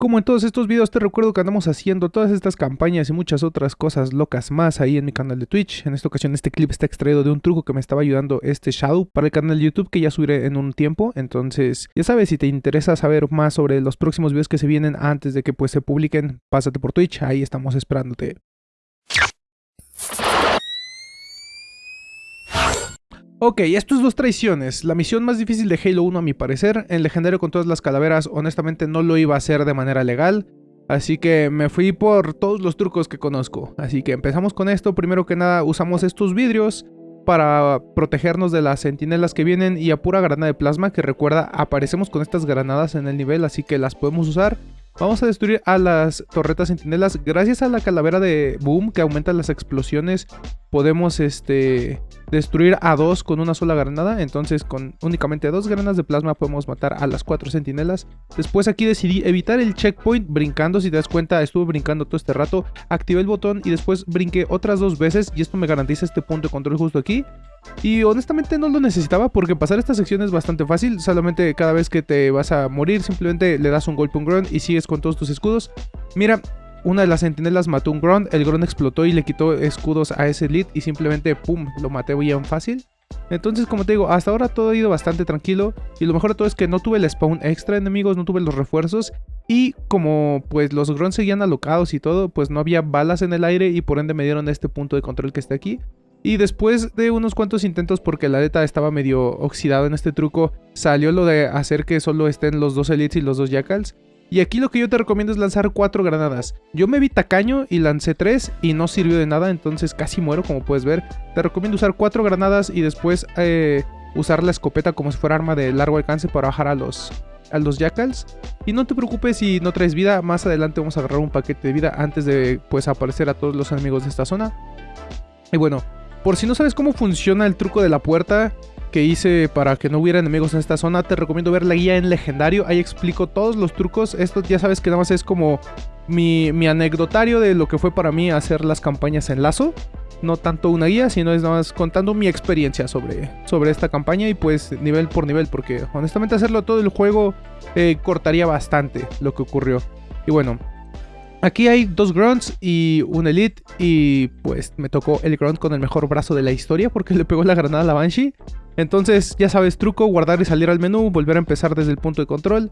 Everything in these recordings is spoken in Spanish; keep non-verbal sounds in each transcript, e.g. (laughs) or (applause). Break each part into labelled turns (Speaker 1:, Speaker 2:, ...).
Speaker 1: Como en todos estos videos te recuerdo que andamos haciendo todas estas campañas y muchas otras cosas locas más ahí en mi canal de Twitch. En esta ocasión este clip está extraído de un truco que me estaba ayudando este Shadow para el canal de YouTube que ya subiré en un tiempo. Entonces ya sabes, si te interesa saber más sobre los próximos videos que se vienen antes de que pues se publiquen, pásate por Twitch, ahí estamos esperándote. Ok, esto es dos traiciones. La misión más difícil de Halo 1 a mi parecer. En legendario con todas las calaveras honestamente no lo iba a hacer de manera legal. Así que me fui por todos los trucos que conozco. Así que empezamos con esto. Primero que nada usamos estos vidrios para protegernos de las sentinelas que vienen y a pura granada de plasma que recuerda aparecemos con estas granadas en el nivel así que las podemos usar. Vamos a destruir a las torretas sentinelas gracias a la calavera de Boom que aumenta las explosiones podemos este destruir a dos con una sola granada. Entonces con únicamente dos granadas de plasma podemos matar a las cuatro sentinelas. Después aquí decidí evitar el checkpoint brincando. Si te das cuenta estuve brincando todo este rato. Activé el botón y después brinqué otras dos veces. Y esto me garantiza este punto de control justo aquí. Y honestamente no lo necesitaba porque pasar esta sección es bastante fácil. Solamente cada vez que te vas a morir simplemente le das un golpe a un grunt y sigues con todos tus escudos. Mira, una de las sentinelas mató un Grunt, el Grunt explotó y le quitó escudos a ese lead y simplemente pum, lo maté bien fácil. Entonces, como te digo, hasta ahora todo ha ido bastante tranquilo y lo mejor de todo es que no tuve el spawn extra enemigos, no tuve los refuerzos y como pues los Grunts seguían alocados y todo, pues no había balas en el aire y por ende me dieron este punto de control que está aquí. Y después de unos cuantos intentos porque la beta estaba medio oxidado en este truco, salió lo de hacer que solo estén los dos Elites y los dos Jackals. Y aquí lo que yo te recomiendo es lanzar cuatro granadas. Yo me vi tacaño y lancé tres y no sirvió de nada, entonces casi muero como puedes ver. Te recomiendo usar cuatro granadas y después eh, usar la escopeta como si fuera arma de largo alcance para bajar a los, a los jackals. Y no te preocupes si no traes vida, más adelante vamos a agarrar un paquete de vida antes de pues aparecer a todos los enemigos de esta zona. Y bueno, por si no sabes cómo funciona el truco de la puerta, que hice para que no hubiera enemigos en esta zona, te recomiendo ver la guía en legendario, ahí explico todos los trucos, esto ya sabes que nada más es como mi, mi anecdotario de lo que fue para mí hacer las campañas en lazo, no tanto una guía, sino es nada más contando mi experiencia sobre, sobre esta campaña y pues nivel por nivel, porque honestamente hacerlo todo el juego eh, cortaría bastante lo que ocurrió. Y bueno, Aquí hay dos grunts y un elite y pues me tocó el grunt con el mejor brazo de la historia porque (laughs) le pegó la granada a la Banshee. Entonces, ya sabes, truco, guardar y salir al menú, volver a empezar desde el punto de control.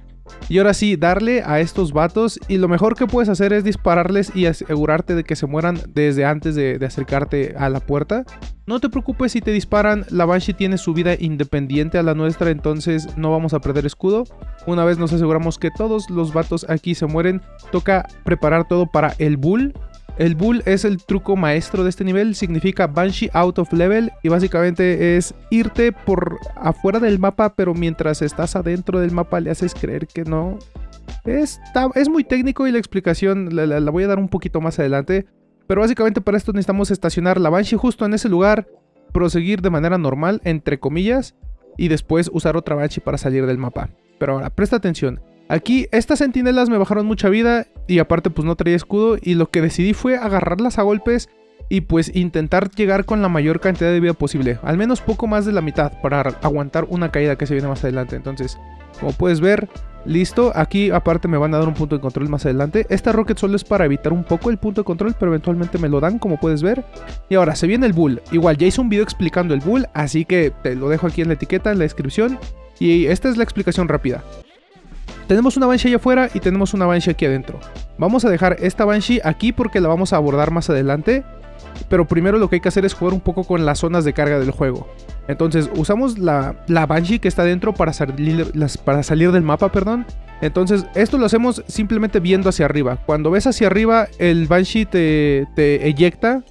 Speaker 1: Y ahora sí, darle a estos vatos y lo mejor que puedes hacer es dispararles y asegurarte de que se mueran desde antes de, acercarte a la puerta. No te preocupes si te disparan, la Banshee tiene su vida independiente a la nuestra, entonces no vamos a perder escudo. Una vez nos aseguramos que todos los vatos aquí se mueren, toca preparar todo para el Bull. El Bull es el truco maestro de este nivel, significa Banshee out of level y básicamente es irte por afuera del mapa, pero mientras estás adentro del mapa le haces creer que no. Es, es muy técnico y la explicación la, la voy a dar un poquito más adelante, pero básicamente para esto necesitamos estacionar la Banshee justo en ese lugar, proseguir de manera normal, entre comillas, y después usar otra Banshee para salir del mapa. Pero ahora, presta atención. Aquí estas sentinelas me bajaron mucha vida y aparte pues no traía escudo y lo que decidí fue agarrarlas a golpes y pues intentar llegar con la mayor cantidad de vida posible. Al menos poco más de la mitad para aguantar una caída que se viene más adelante. Entonces, como puedes ver, listo. Aquí aparte me van a dar un punto de control más adelante. Esta rocket solo es para evitar un poco el punto de control, pero eventualmente me lo dan, como puedes ver. Y ahora, se viene el bull. Igual, ya hice un video explicando el bull, así que te lo dejo aquí en la etiqueta, en la descripción. Y esta es la explicación rápida. Tenemos una Banshee allá afuera y tenemos una Banshee aquí adentro. Vamos a dejar esta Banshee aquí porque la vamos a abordar más adelante. Pero primero lo que hay que hacer es jugar un poco con las zonas de carga del juego. Entonces usamos la, Banshee que está adentro para salir, para salir del mapa, perdón. Entonces esto lo hacemos simplemente viendo hacia arriba. Cuando ves hacia arriba el Banshee te, te eyecta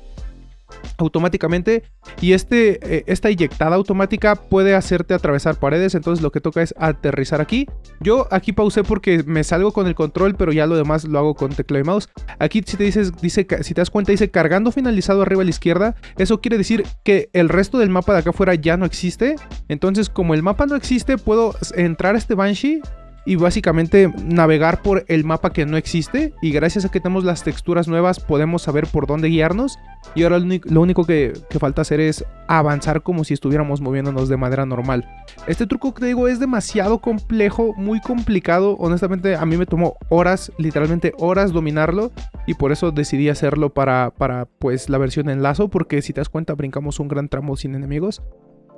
Speaker 1: automáticamente y este, eh, esta inyectada automática puede hacerte atravesar paredes, entonces lo que toca es aterrizar aquí. Yo aquí pausé porque me salgo con el control, pero ya lo demás lo hago con teclado y mouse. Aquí si te, dices, dice, si te das cuenta dice cargando finalizado arriba a la izquierda, eso quiere decir que el resto del mapa de acá afuera ya no existe. Entonces como el mapa no existe, puedo entrar a este Banshee y básicamente navegar por el mapa que no existe y gracias a que tenemos las texturas nuevas podemos saber por dónde guiarnos y ahora lo único que, falta hacer es avanzar como si estuviéramos moviéndonos de manera normal. Este truco que te digo es demasiado complejo, muy complicado, honestamente a mí me tomó horas, literalmente horas dominarlo y por eso decidí hacerlo para, para pues la versión en lazo porque si te das cuenta brincamos un gran tramo sin enemigos.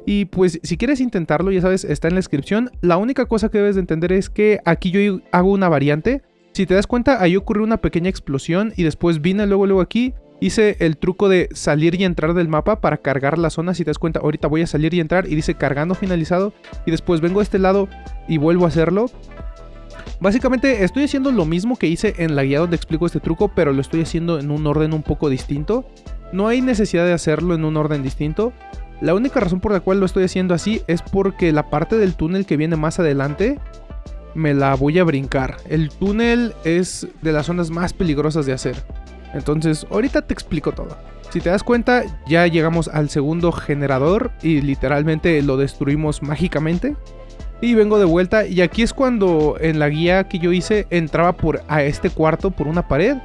Speaker 1: Y pues si quieres intentarlo, ya sabes, está en la descripción. La única cosa que debes de entender es que aquí yo hago una variante. Si te das cuenta, ahí ocurrió una pequeña explosión y después vine luego luego aquí. Hice el truco de salir y entrar del mapa para cargar la zona. Si te das cuenta, ahorita voy a salir y entrar y dice cargando finalizado. Y después vengo a este lado y vuelvo a hacerlo. Básicamente estoy haciendo lo mismo que hice en la guía donde explico este truco, pero lo estoy haciendo en un orden un poco distinto. No hay necesidad de hacerlo en un orden distinto. La única razón por la cual lo estoy haciendo así es porque la parte del túnel que viene más adelante me la voy a brincar. El túnel es de las zonas más peligrosas de hacer. Entonces, ahorita te explico todo. Si te das cuenta, ya llegamos al segundo generador y literalmente lo destruimos mágicamente. Y vengo de vuelta y aquí es cuando en la guía que yo hice entraba por a este cuarto por una pared.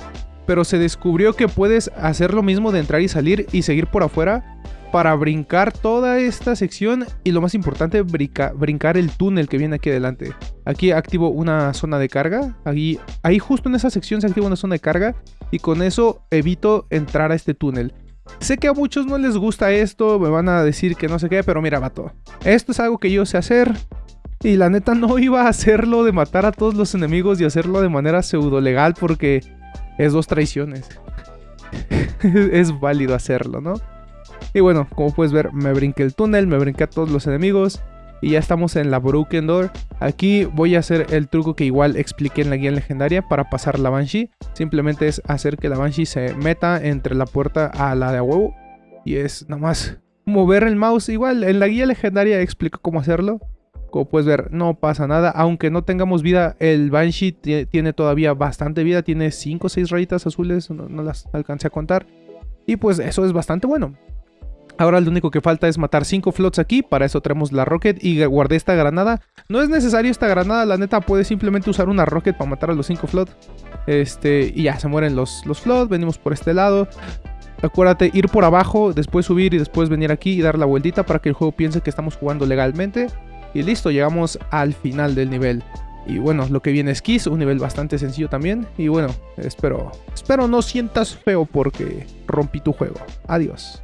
Speaker 1: Pero se descubrió que puedes hacer lo mismo de entrar y salir y seguir por afuera para brincar toda esta sección y lo más importante, brincar el túnel que viene aquí adelante. Aquí activo una zona de carga, ahí, ahí justo en esa sección se activa una zona de carga y con eso evito entrar a este túnel. Sé que a muchos no les gusta esto, me van a decir que no sé qué, pero mira, vato. Esto es algo que yo sé hacer. Y la neta no (laughs) iba a hacerlo de matar a todos los enemigos y hacerlo de manera pseudo legal porque es dos traiciones. (laughs) es válido hacerlo, ¿no? Y bueno, como puedes ver, me brinqué el túnel, me brinqué a todos los enemigos. Y ya estamos en la Broken Door. Aquí voy a hacer el truco que igual expliqué en la guía legendaria para pasar la Banshee. Simplemente es hacer que la Banshee se meta entre la puerta a la de huevo. Y es nada más mover el mouse. Igual en la guía legendaria explico cómo hacerlo. Como puedes ver, no pasa nada. Aunque no tengamos vida, el Banshee tiene todavía bastante vida. Tiene 5 o 6 rayitas azules, no las alcancé a contar. Y pues eso es bastante bueno. Ahora lo único que falta es matar 5 flots aquí, para eso traemos la rocket y guardé esta granada. No es necesario esta granada, la neta puedes simplemente usar una rocket para matar a los 5 flots. Este, y ya, se mueren los, los flots, venimos por este lado. Acuérdate, ir por abajo, después subir y después venir aquí y dar la vueltita para que el juego piense que estamos jugando legalmente. Y listo, llegamos al final del nivel. Y bueno, lo que viene es Kiss, un nivel bastante sencillo también. Y bueno, espero, espero no sientas feo porque rompí tu juego. Adiós.